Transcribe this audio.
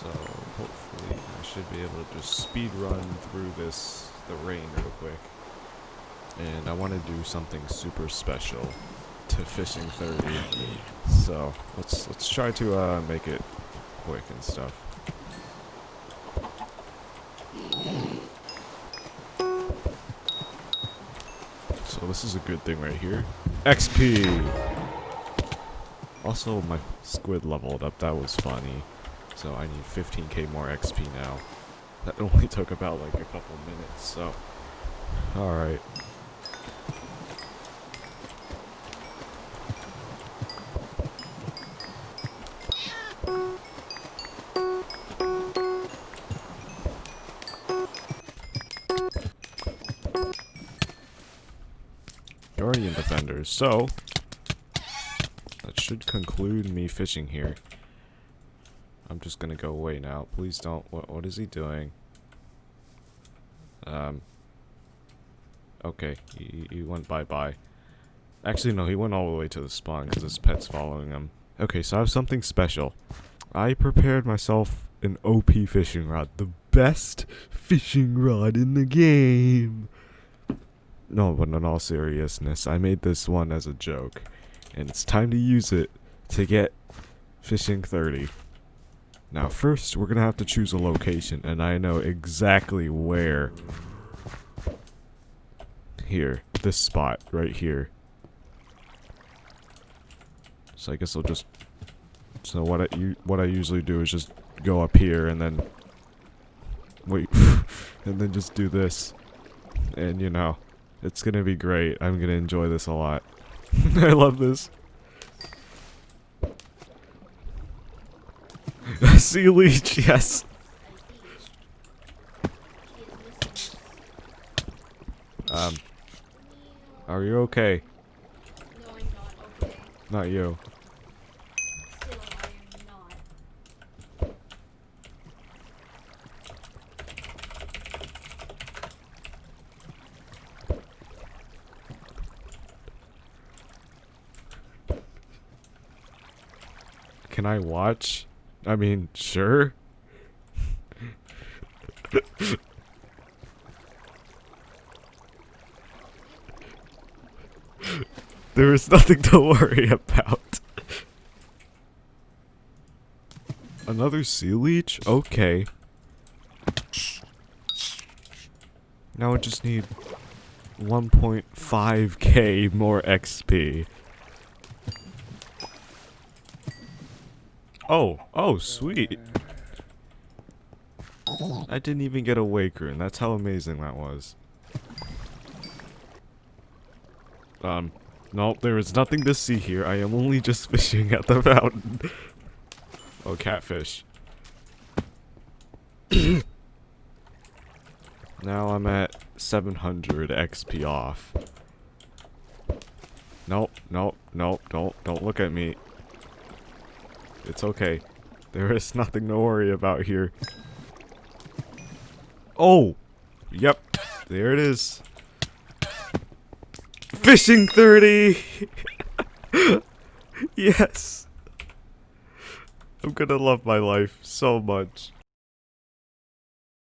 So hopefully I should be able to just speed run through this the rain real quick. And I want to do something super special to fishing 30. So let's let's try to uh, make it quick and stuff. So this is a good thing right here. XP! Also, my squid leveled up. That was funny. So I need 15k more XP now. That only took about like a couple minutes, so... Alright. Guardian Defenders, so... That should conclude me fishing here. I'm just gonna go away now. Please don't. What, what is he doing? Um. Okay, he, he went bye-bye. Actually, no, he went all the way to the spawn because his pet's following him. Okay, so I have something special. I prepared myself an OP fishing rod. The best fishing rod in the game. No, but in all seriousness, I made this one as a joke. And it's time to use it to get fishing 30. Now first, we're gonna have to choose a location, and I know exactly where. Here, this spot, right here. So I guess I'll just... So what I, what I usually do is just go up here and then... Wait, and then just do this. And you know, it's gonna be great. I'm gonna enjoy this a lot. I love this. sea leech, yes. Um, are you okay? No, I'm not okay. Not you. Can I watch? I mean, sure. there is nothing to worry about. Another sea leech? Okay. Now I just need 1.5k more XP. Oh, oh, sweet. I didn't even get a wake rune. That's how amazing that was. Um, nope, there is nothing to see here. I am only just fishing at the fountain. oh, catfish. now I'm at 700 XP off. Nope, nope, nope, don't, don't look at me. It's okay. There is nothing to worry about here. Oh! Yep. There it is. Fishing 30! yes! I'm gonna love my life so much.